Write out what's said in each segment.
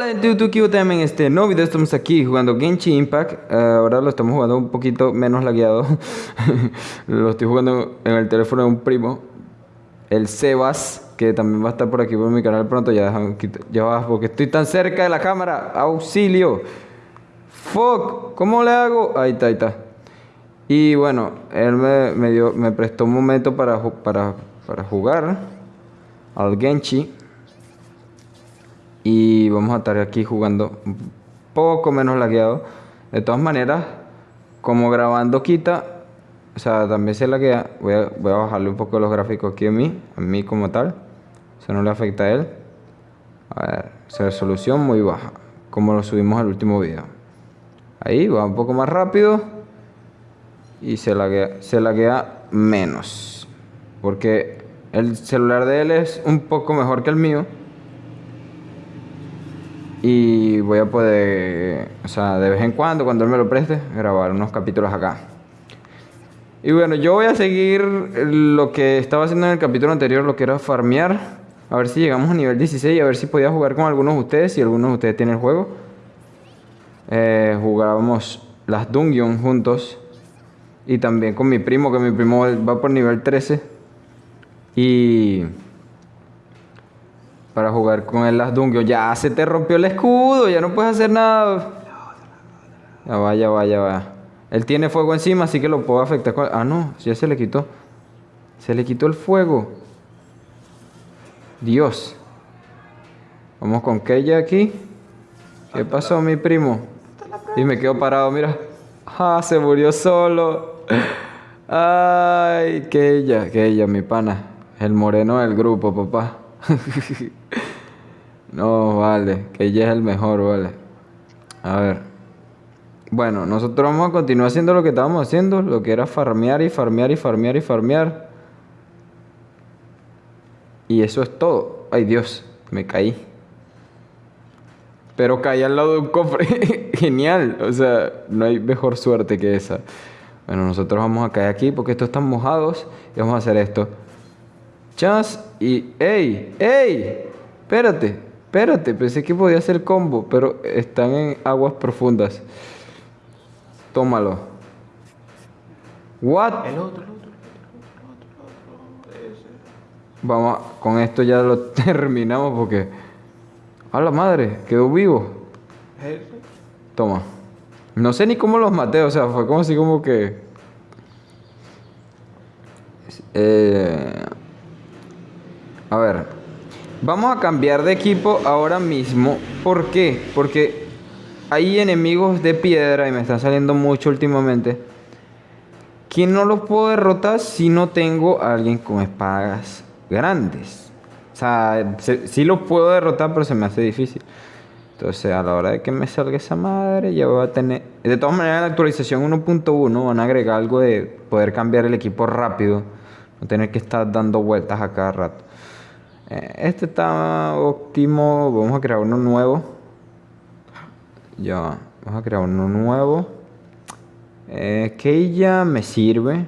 Hola gente de YouTube, también en este nuevo video estamos aquí jugando Genshin Impact. Eh, Ahora lo estamos jugando un poquito menos lagueado. Lo estoy jugando en el teléfono de un primo El Sebas, que también va a estar por aquí por mi canal pronto. Ya, ya va, porque estoy tan cerca de la cámara. Auxilio Fuck, ¿cómo le hago? Ahí está, ahí está. Y bueno, él me, me, dio, me prestó un momento para, para, para jugar Al Genshin y vamos a estar aquí jugando poco menos lagueado. De todas maneras, como grabando quita, o sea, también se laguea, voy a, voy a bajarle un poco los gráficos aquí a mí, a mí como tal. Eso no le afecta a él. A ver, resolución muy baja, como lo subimos al último video. Ahí va un poco más rápido y se laguea, se laguea menos. Porque el celular de él es un poco mejor que el mío. Y voy a poder, o sea, de vez en cuando, cuando él me lo preste, grabar unos capítulos acá. Y bueno, yo voy a seguir lo que estaba haciendo en el capítulo anterior, lo que era farmear. A ver si llegamos a nivel 16 y a ver si podía jugar con algunos de ustedes, si algunos de ustedes tienen el juego. Eh, jugábamos las dungeons juntos. Y también con mi primo, que mi primo va por nivel 13. Y para jugar con el las dungeons. Ya se te rompió el escudo, ya no puedes hacer nada. Ya va, ya va, ya va. Él tiene fuego encima, así que lo puedo afectar Ah, no, ya se le quitó. Se le quitó el fuego. Dios. Vamos con Keya aquí. ¿Qué pasó, mi primo? Y me quedo parado, mira. Ah, se murió solo. Ay, Keya, Keya, mi pana. El moreno del grupo, papá. no, vale, que ella es el mejor, vale. A ver. Bueno, nosotros vamos a continuar haciendo lo que estábamos haciendo, lo que era farmear y farmear y farmear y farmear. Y eso es todo. Ay Dios, me caí. Pero caí al lado de un cofre. Genial. O sea, no hay mejor suerte que esa. Bueno, nosotros vamos a caer aquí porque estos están mojados y vamos a hacer esto. Chas y... ¡Ey! ¡Ey! Espérate, espérate. Pensé que podía hacer combo, pero están en aguas profundas. Tómalo. ¿What? El otro, el otro, Vamos, con esto ya lo terminamos porque... A la madre, quedó vivo. Toma. No sé ni cómo los maté, o sea, fue como así como que... Eh, a ver, vamos a cambiar de equipo ahora mismo. ¿Por qué? Porque hay enemigos de piedra y me están saliendo mucho últimamente. Que no los puedo derrotar si no tengo a alguien con espadas grandes. O sea, sí los puedo derrotar, pero se me hace difícil. Entonces, a la hora de que me salga esa madre, ya voy a tener... De todas maneras, en la actualización 1.1 van a agregar algo de poder cambiar el equipo rápido. No tener que estar dando vueltas a cada rato. Eh, este está óptimo. Vamos a crear uno nuevo. Ya, vamos a crear uno nuevo. Eh, me sirve.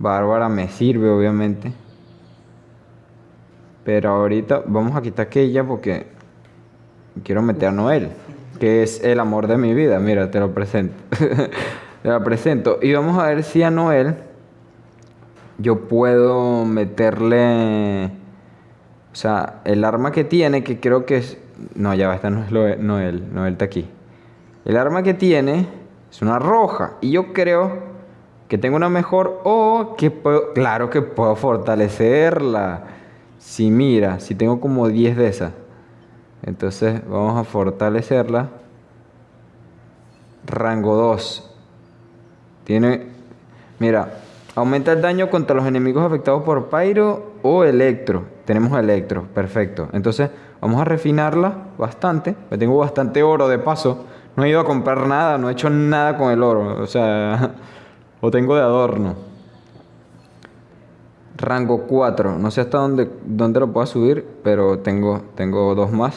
Bárbara me sirve, obviamente. Pero ahorita vamos a quitar Keilla porque quiero meter a Noel, que es el amor de mi vida. Mira, te lo presento. te lo presento. Y vamos a ver si a Noel yo puedo meterle sea, el arma que tiene, que creo que es... No, ya va, esta no es Noel, Noel está aquí. El arma que tiene es una roja. Y yo creo que tengo una mejor o que puedo... Claro que puedo fortalecerla. Si mira, si tengo como 10 de esas. Entonces vamos a fortalecerla. Rango 2. Tiene... Mira, aumenta el daño contra los enemigos afectados por Pyro o Electro. Tenemos electro, perfecto. Entonces vamos a refinarla bastante. tengo bastante oro de paso. No he ido a comprar nada, no he hecho nada con el oro. O sea, lo tengo de adorno. Rango 4. No sé hasta dónde, dónde lo puedo subir, pero tengo, tengo dos más.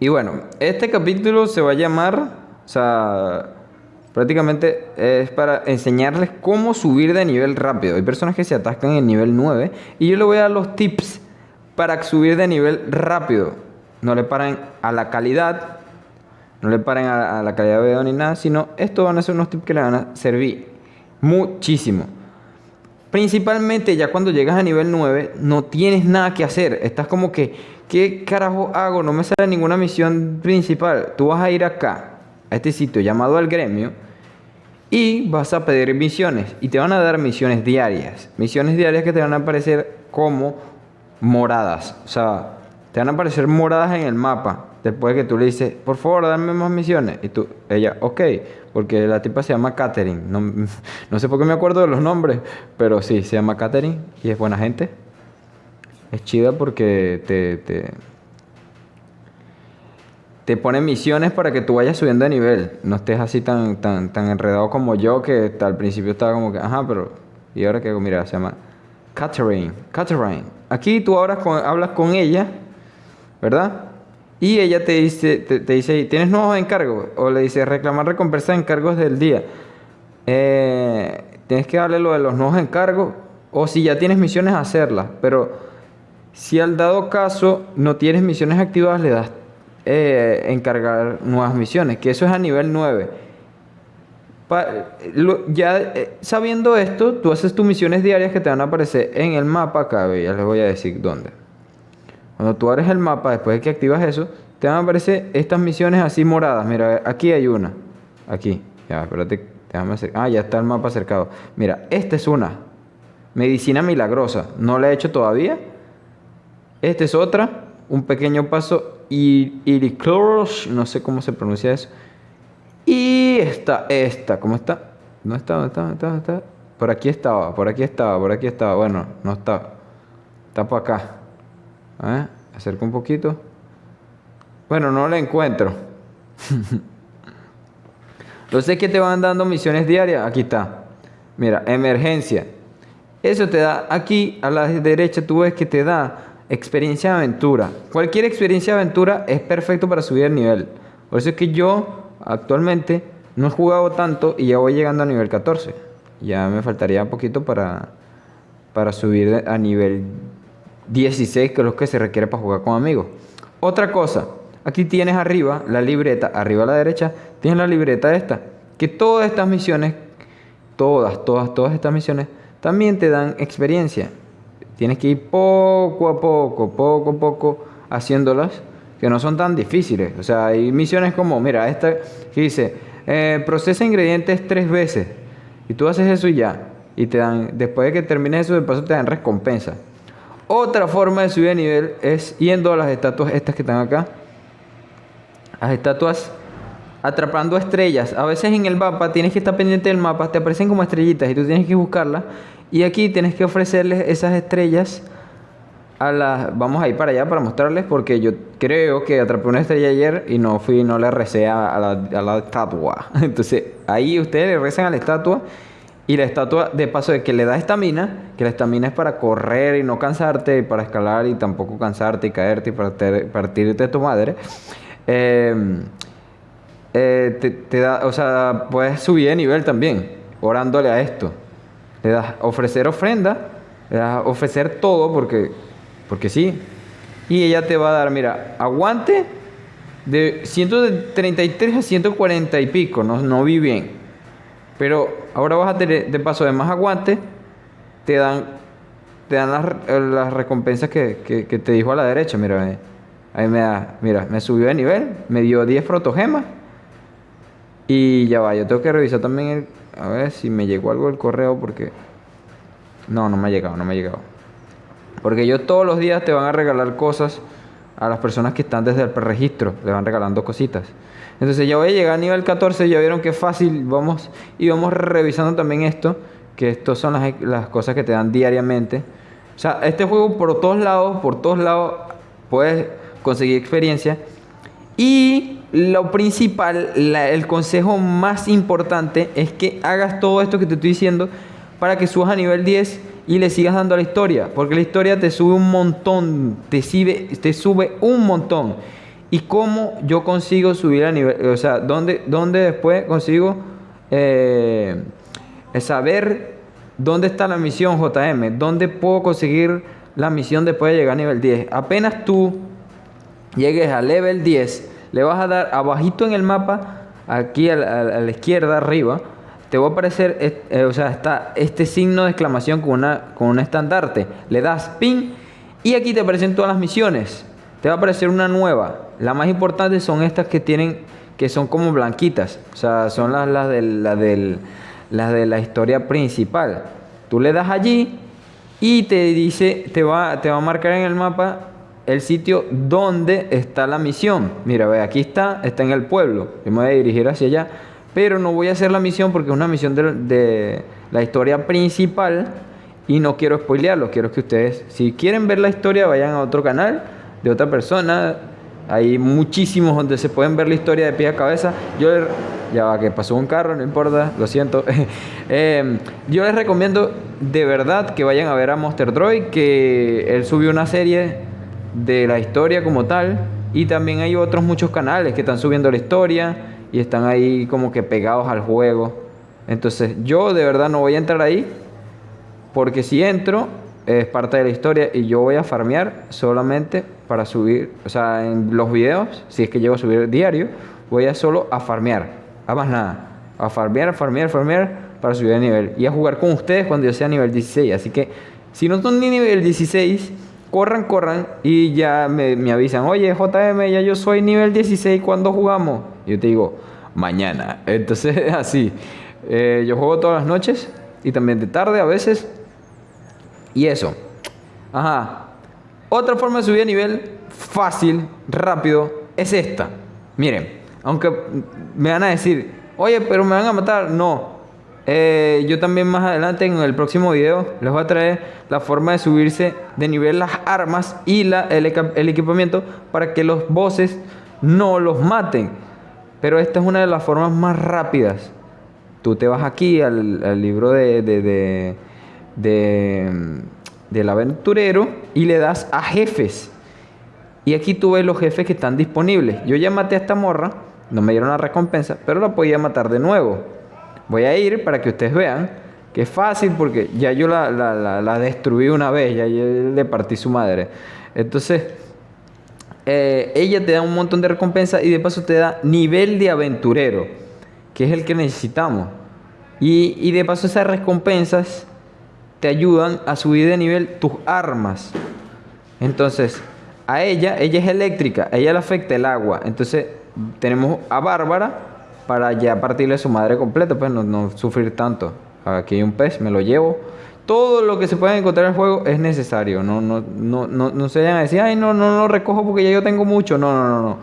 Y bueno, este capítulo se va a llamar, o sea, Prácticamente es para enseñarles cómo subir de nivel rápido. Hay personas que se atascan en nivel 9 y yo les voy a dar los tips para subir de nivel rápido. No le paren a la calidad, no le paren a, la calidad de video ni nada, sino estos van a ser unos tips que le van a servir muchísimo. Principalmente ya cuando llegas a nivel 9 no tienes nada que hacer. Estás como que, ¿qué carajo hago? No me sale ninguna misión principal. Tú vas a ir acá, a este sitio llamado al gremio, y vas a pedir misiones. Y te van a dar misiones diarias. Misiones diarias que te van a aparecer como moradas. O sea, te van a aparecer moradas en el mapa. Después que tú le dices, por favor, dame más misiones. Y tú, ella, ok, porque la tipa se llama Catherine. No, no sé por qué me acuerdo de los nombres, pero sí, se llama Catherine y es buena gente. Es chida porque te, te pone misiones para que tú vayas subiendo de nivel. No estés así tan, tan, tan enredado como yo, que al principio estaba como que, ajá, pero. Y ahora que mira, se llama Catherine. Catherine. Aquí tú ahora hablas con ella, ¿verdad? Y ella te dice, te, dice, ¿tienes nuevos encargos? O le dice, reclamar recompensa de encargos del día. Eh, tienes que darle lo de los nuevos encargos. O si ya tienes misiones, hacerlas. Pero si al dado caso no tienes misiones activadas, le das eh, encargar nuevas misiones. Que eso es a nivel 9. ya eh, sabiendo esto, tú haces tus misiones diarias que te van a aparecer en el mapa acá. Ya les voy a decir dónde. Cuando tú abres el mapa, después de que activas eso, te van a aparecer estas misiones así moradas. Mira, aquí hay una. Aquí. Ya, espérate. Déjame hacer. Ah, ya está el mapa acercado. Mira, esta es una. Medicina milagrosa. No la he hecho todavía. Esta es otra. Un pequeño paso. Iricloros. No sé cómo se pronuncia eso. Y esta, esta. ¿Cómo está? ¿No está? ¿Dónde está? ¿Dónde está? está? Por aquí estaba, por aquí estaba, por aquí estaba. Bueno, no está. Está por acá. ¿Eh? Acerco un poquito. Bueno, no la encuentro. Lo sé que te van dando misiones diarias. Aquí está. Mira, emergencia. Eso te da aquí a la derecha, tú ves que te da experiencia de aventura. Cualquier experiencia de aventura es perfecto para subir el nivel. Por eso es que yo actualmente no he jugado tanto y ya voy llegando a nivel 14. Ya me faltaría un poquito para, para subir a nivel 16, que es lo que se requiere para jugar con amigos. Otra cosa, aquí tienes arriba la libreta, arriba a la derecha, tienes la libreta esta, que todas estas misiones, todas, todas, todas estas misiones, también te dan experiencia. Tienes que ir poco a poco, poco a poco, haciéndolas, que no son tan difíciles. O sea, hay misiones como, mira, esta que dice, eh, procesa ingredientes tres veces, y tú haces eso y ya. Y te dan, después de que termines eso, de paso te dan recompensa. Otra forma de subir de nivel es yendo a las estatuas estas que están acá. Las estatuas atrapando estrellas. A veces en el mapa tienes que estar pendiente del mapa, te aparecen como estrellitas y tú tienes que buscarlas. Y aquí tienes que ofrecerles esas estrellas a las... Vamos a ir para allá para mostrarles porque yo creo que atrapé una estrella ayer y no fui, no le recé a la, estatua. Entonces ahí ustedes le rezan a la estatua y la estatua, de paso de que le da estamina, que la estamina es para correr y no cansarte, para escalar y tampoco cansarte y caerte y partirte de tu madre. Em, eh, te, da, o sea, puedes subir de nivel también, orándole a esto. Le das ofrecer ofrenda, le das ofrecer todo porque, porque sí. Y ella te va a dar, mira, aguante de 133 a 140 y pico, no, no vi bien. Pero ahora vas a tener, de paso de más aguante, te dan, te dan las, recompensas que, te dijo a la derecha. Mira, ahí me da, mira, me subió de nivel, me dio 10 protogemas. Y ya va, yo tengo que revisar también el, a ver si me llegó algo del correo porque... No, no me ha llegado, no me ha llegado. Porque yo todos los días te van a regalar cosas a las personas que están desde el preregistro, le van regalando cositas. Entonces ya voy a llegar a nivel 14, ya vieron que fácil, vamos y vamos revisando también esto, que estas son las, cosas que te dan diariamente. O sea, este juego por todos lados, por todos lados puedes conseguir experiencia. Y lo principal, el consejo más importante es que hagas todo esto que te estoy diciendo para que subas a nivel 10 y le sigas dando a la historia. Porque la historia te sube un montón, te sube, te sube un montón. ¿Y cómo yo consigo subir a nivel? O sea, ¿dónde, dónde después consigo eh, saber dónde está la misión JM? ¿Dónde puedo conseguir la misión después de llegar a nivel 10. Apenas tú llegues a level 10, le vas a dar abajito en el mapa, aquí a la, izquierda arriba, te va a aparecer, eh, o sea, está este signo de exclamación con, una, con un estandarte. Le das pin y aquí te aparecen todas las misiones. Te va a aparecer una nueva. Las más importantes son estas que tienen, que son como blanquitas. O sea, son las, las, de la historia principal. Tú le das allí y te dice, te va, te va a marcar en el mapa el sitio donde está la misión. Mira, ve, aquí está, está en el pueblo. Yo me voy a dirigir hacia allá. Pero no voy a hacer la misión porque es una misión de, la historia principal y no quiero spoilearlo. Quiero que ustedes, si quieren ver la historia, vayan a otro canal de otra persona. Hay muchísimos donde se pueden ver la historia de pie a cabeza. Yo ya va, que pasó un carro, no importa, lo siento. Eh, yo les recomiendo de verdad que vayan a ver a Monster Droid, que él subió una serie de la historia como tal. Y también hay otros muchos canales que están subiendo la historia y están ahí como que pegados al juego. Entonces yo de verdad no voy a entrar ahí porque si entro es parte de la historia y yo voy a farmear solamente para subir, o sea, en los videos, si es que llego a subir diario, voy a solo a farmear a más nada. A farmear, farmear, farmear para subir de nivel. Y a jugar con ustedes cuando yo sea nivel 16. Así que si no son ni nivel 16, corran, corran y ya me, avisan. Oye, JM, ya yo soy nivel 16, ¿cuándo jugamos? Y yo te digo, mañana. Entonces, así. Eh, yo juego todas las noches y también de tarde a veces. Y eso. Ajá. Otra forma de subir de nivel fácil, rápido, es esta. Miren. Aunque me van a decir, oye, pero me van a matar. No. Eh, yo también más adelante en el próximo video les voy a traer la forma de subirse de nivel las armas y el, equipamiento para que los bosses no los maten. Pero esta es una de las formas más rápidas. Tú te vas aquí al, libro de, del aventurero y le das a jefes. Y aquí tú ves los jefes que están disponibles. Yo ya maté a esta morra no me dieron la recompensa, pero la podía matar de nuevo. Voy a ir para que ustedes vean que es fácil porque ya yo la, destruí una vez, ya yo le partí su madre. Entonces, eh, ella te da un montón de recompensas y de paso te da nivel de aventurero, que es el que necesitamos. Y, y de paso esas recompensas te ayudan a subir de nivel tus armas. Entonces, a ella, ella es eléctrica, a ella le afecta el agua. Entonces, tenemos a Bárbara para ya partirle su madre completa, pues no, sufrir tanto. Aquí hay un pez, me lo llevo. Todo lo que se puede encontrar en el juego es necesario. No, no, no, no, no se vayan a decir, ay, no, no lo recojo porque ya yo tengo mucho. No, no, no, no.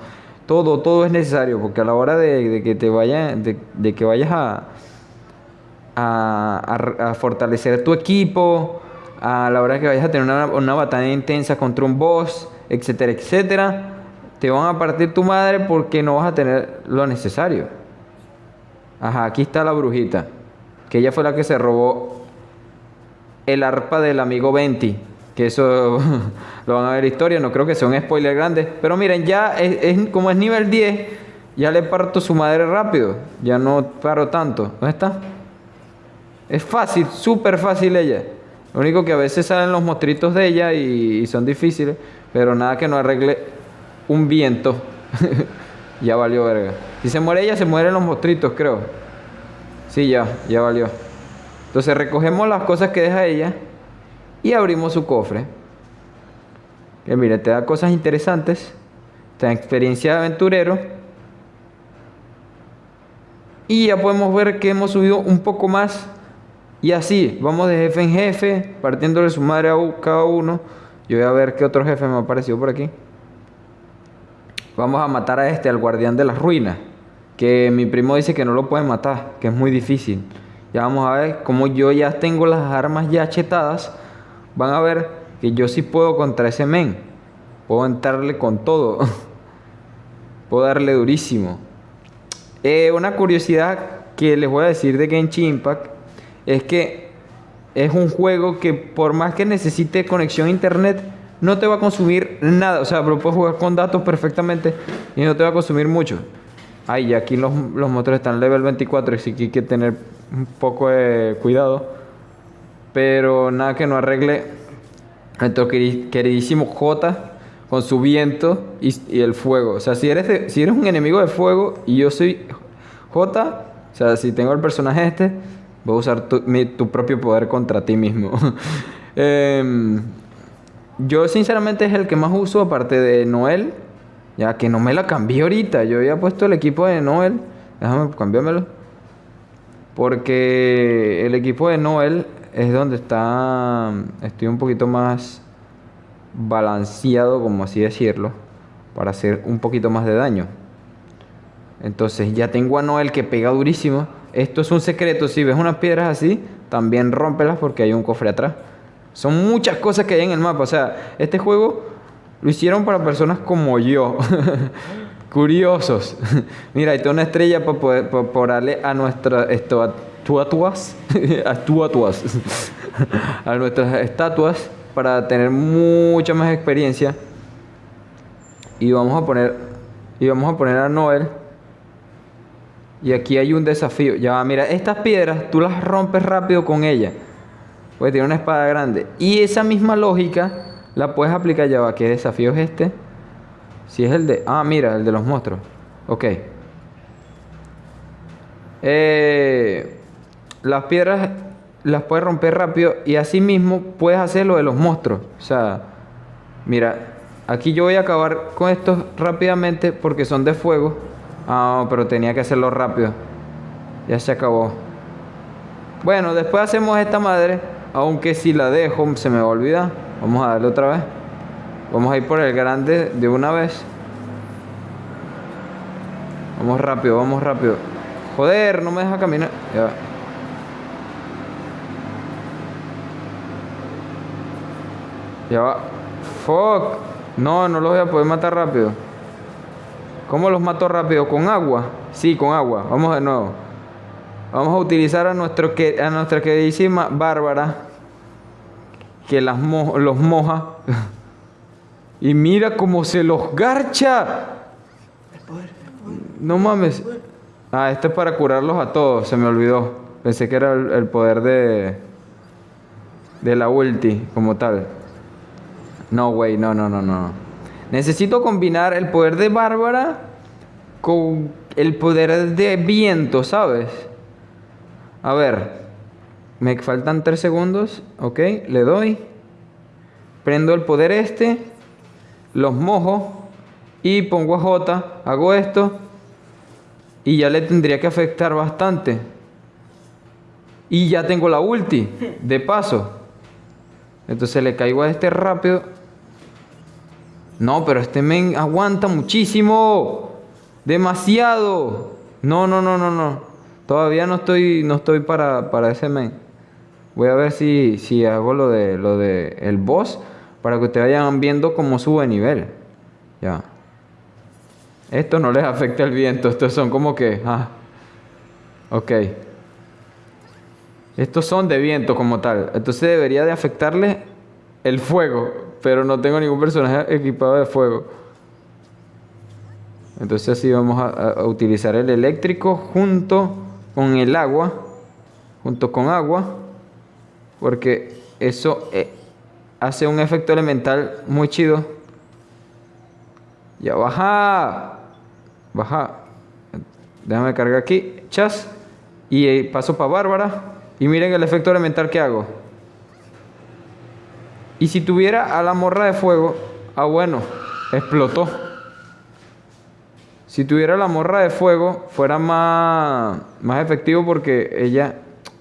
Todo, todo es necesario porque a la hora de, que te vaya, de, que vayas a, a, fortalecer tu equipo, a la hora que vayas a tener una, una batalla intensa contra un boss, etcétera, etcétera te van a partir tu madre porque no vas a tener lo necesario. Ajá, aquí está la brujita, que ella fue la que se robó el arpa del amigo Venti, que eso lo van a ver historia, no creo que sea un spoiler grande, pero miren, ya es, como es nivel 10, ya le parto su madre rápido, ya no paro tanto. ¿Dónde está? Es fácil, súper fácil ella. Lo único que a veces salen los mostritos de ella y son difíciles, pero nada que no arregle un viento, ya valió verga. Si se muere ella, se mueren los mostritos, creo. Sí, ya, ya valió. Entonces recogemos las cosas que deja ella y abrimos su cofre. Que mire, te da cosas interesantes, te da experiencia de aventurero. Y ya podemos ver que hemos subido un poco más. Y así, vamos de jefe en jefe, partiéndole su madre a cada uno. Yo voy a ver qué otro jefe me ha aparecido por aquí. Vamos a matar a este, al guardián de las ruinas. Que mi primo dice que no lo puede matar, que es muy difícil. Ya vamos a ver, como yo ya tengo las armas ya chetadas, van a ver que yo sí puedo contra ese men. Puedo entrarle con todo. puedo darle durísimo. Eh, una curiosidad que les voy a decir de Genshin Impact es que es un juego que por más que necesite conexión a internet, no te va a consumir nada. O sea, pero puedes jugar con datos perfectamente y no te va a consumir mucho. Ay, y aquí los, los motores están level 24, así que hay que tener un poco de cuidado. Pero nada que no arregle Nuestro queridísimo J con su viento y, el fuego. O sea, si eres, si eres un enemigo de fuego y yo soy J, o sea, si tengo el personaje este, voy a usar tu, tu propio poder contra ti mismo. Em, yo sinceramente es el que más uso aparte de Noel. Ya que no me la cambié ahorita. Yo había puesto el equipo de Noel. Déjame cambiármelo. Porque el equipo de Noel es donde está. Estoy un poquito más balanceado, como así decirlo. Para hacer un poquito más de daño. Entonces ya tengo a Noel que pega durísimo. Esto es un secreto. Si ves unas piedras así, también rómpelas porque hay un cofre atrás. Son muchas cosas que hay en el mapa. O sea, este juego lo hicieron para personas como yo. Curiosos. Mira, hay toda una estrella para poder por darle a nuestras estatuas. a nuestras estatuas para tener mucha más experiencia. Y vamos a poner. Y vamos a poner a Noel. Y aquí hay un desafío. Ya, mira, estas piedras tú las rompes rápido con ellas. Pues tiene una espada grande. Y esa misma lógica la puedes aplicar ya. ¿Qué desafío es este? Si es el de... Ah, mira, el de los monstruos. Ok. Eh, las piedras las puedes romper rápido y así mismo puedes hacer lo de los monstruos. O sea, mira, aquí yo voy a acabar con estos rápidamente porque son de fuego. Ah, pero tenía que hacerlo rápido. Ya se acabó. Bueno, después hacemos esta madre aunque si la dejo se me va a olvidar. Vamos a darle otra vez. Vamos a ir por el grande de una vez. Vamos rápido, vamos rápido. Joder, no me deja caminar. Ya. Ya va. Fuck. No, no los voy a poder matar rápido. ¿Cómo los mato rápido? ¿Con agua? Sí, con agua. Vamos de nuevo. Vamos a utilizar a, nuestro, a nuestra queridísima Bárbara, que las los moja. y mira cómo se los garcha. No mames. Ah, esto es para curarlos a todos, se me olvidó. Pensé que era el, poder de, de la ulti como tal. No, güey, no, no, no, no. Necesito combinar el poder de Bárbara con el poder de viento, ¿sabes? A ver, me faltan 3 segundos. Ok, le doy. Prendo el poder este. Los mojo. Y pongo a J. Hago esto. Y ya le tendría que afectar bastante. Y ya tengo la ulti. De paso. Entonces le caigo a este rápido. No, pero este men aguanta muchísimo. Demasiado. No, no, no, no, no. Todavía no estoy, no estoy para, para ese main. Voy a ver si, si hago lo de, lo de el boss para que ustedes vayan viendo cómo sube nivel. Ya. Esto no les afecta el viento. Estos son como que... Ah, ok. Estos son de viento como tal. Entonces debería de afectarle el fuego. Pero no tengo ningún personaje equipado de fuego. Entonces así vamos a utilizar el eléctrico junto con el agua, junto con agua, porque eso eh, hace un efecto elemental muy chido. Ya baja, baja. Déjame cargar aquí, chas, y eh, paso para Bárbara. Y miren el efecto elemental que hago. Y si tuviera a la morra de fuego, ah bueno, explotó. Si tuviera la morra de fuego, fuera más, más efectivo porque ella,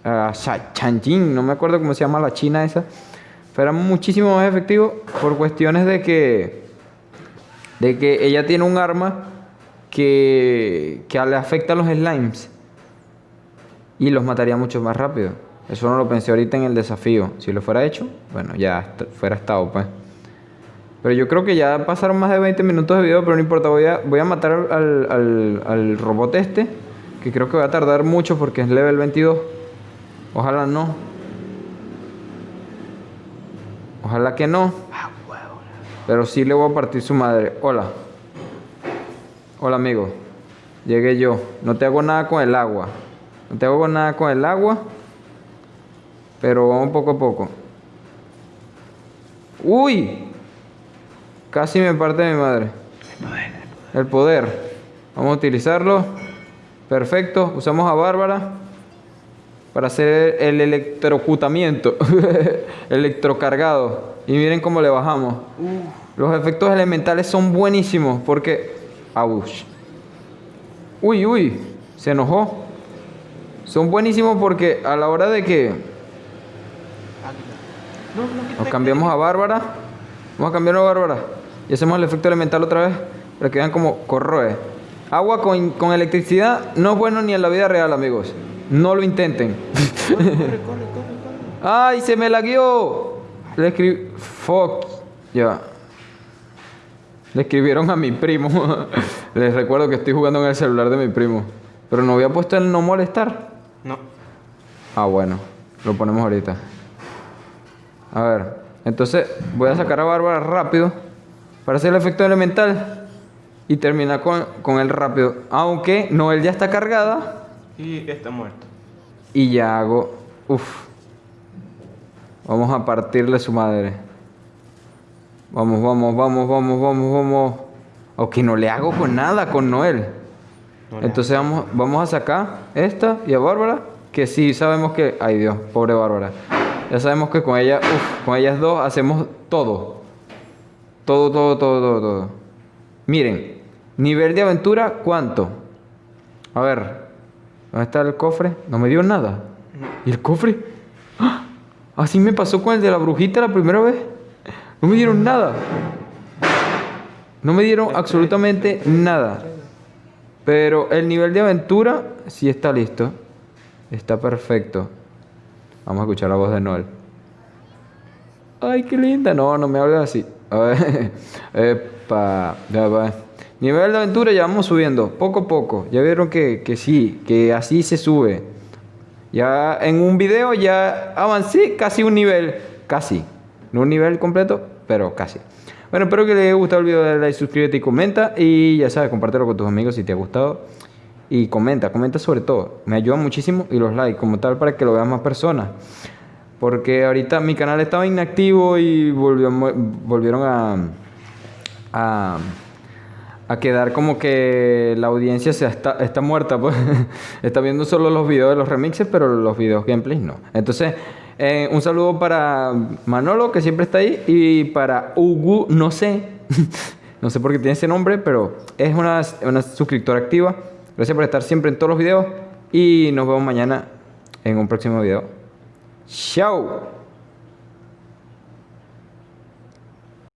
uh, Chanjin, no me acuerdo cómo se llama la china esa, fuera muchísimo más efectivo por cuestiones de que, de que ella tiene un arma que, que le afecta a los slimes y los mataría mucho más rápido. Eso no lo pensé ahorita en el desafío. Si lo fuera hecho, bueno, ya fuera estado, pues. Pero yo creo que ya pasaron más de 20 minutos de video, pero no importa, voy a, voy a matar al, al, robot este, que creo que va a tardar mucho porque es level 22. Ojalá no. Ojalá que no. Pero sí le voy a partir su madre. Hola. Hola amigo. Llegué yo. No te hago nada con el agua. No te hago nada con el agua. Pero vamos poco a poco. Uy. Casi me parte mi madre. El poder. Vamos a utilizarlo. Perfecto. Usamos a Bárbara para hacer el electrocutamiento. Electrocargado. Y miren cómo le bajamos. Los efectos elementales son buenísimos porque... Aush. Uy, uy. Se enojó. Son buenísimos porque a la hora de que nos cambiamos a Bárbara, vamos a cambiarnos a Bárbara y hacemos el efecto elemental otra vez para que vean como corroe. Agua con, con electricidad no es bueno ni en la vida real, amigos. No lo intenten. ¡Ay, se me lagueó! Le escribí... Fuck. Ya. Le escribieron a mi primo. Les recuerdo que estoy jugando en el celular de mi primo. Pero no había puesto el no molestar. No. Ah, bueno. Lo ponemos ahorita. A ver. Entonces voy a sacar a Bárbara rápido para hacer el efecto elemental y terminar con, con él rápido. Aunque Noel ya está cargada Y está muerto. y ya hago... Uf. Vamos a partirle su madre. Vamos, vamos, vamos, vamos, vamos, vamos. Aunque no le hago con nada con Noel. No Entonces vamos, vamos a sacar esta y a Bárbara, que sí sabemos que... Ay Dios, pobre Bárbara. Ya sabemos que con ella, uf, con ellas dos hacemos todo. Todo, todo, todo, todo, todo. Miren, nivel de aventura, ¿cuánto? A ver, ¿dónde está el cofre? No me dio nada. ¿Y el cofre? ¡Ah! Así me pasó con el de la brujita la primera vez. No me dieron nada. No me dieron absolutamente nada. Pero el nivel de aventura sí está listo. Está perfecto. Vamos a escuchar la voz de Noel. Ay, qué linda. No, no me hables así. Epa. Ya va. Nivel de aventura ya vamos subiendo. Poco a poco. Ya vieron que, que sí. Que así se sube. Ya en un video ya avancé casi un nivel. Casi. No un nivel completo, pero casi. Bueno, espero que les haya gustado el video. Dale like, suscríbete y comenta. Y ya sabes, compártelo con tus amigos si te ha gustado. Y comenta, comenta sobre todo. Me ayuda muchísimo. Y los likes como tal para que lo vean más personas. Porque ahorita mi canal estaba inactivo y volvió- volvieron a, a, a quedar como que la audiencia se está, está muerta. Pues. está viendo solo los videos de los remixes, pero los videos gameplays no. Entonces, eh, un saludo para Manolo, que siempre está ahí, y para Ugu, no sé. no sé por qué tiene ese nombre, pero es una, una suscriptora activa. Gracias por estar siempre en todos los videos. Y nos vemos mañana en un próximo video. 笑